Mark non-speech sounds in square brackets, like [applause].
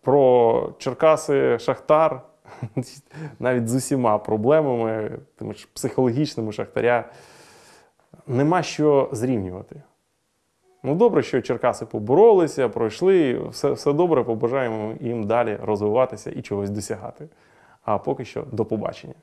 про Черкаси Шахтар, [laughs] навіть з усіма проблемами, тими ж психологічними Шахтаря, нема що зрівнювати. Ну, добре, що Черкаси поборолися, пройшли. Все, все добре, побажаємо їм далі розвиватися і чогось досягати. А поки що до побачення.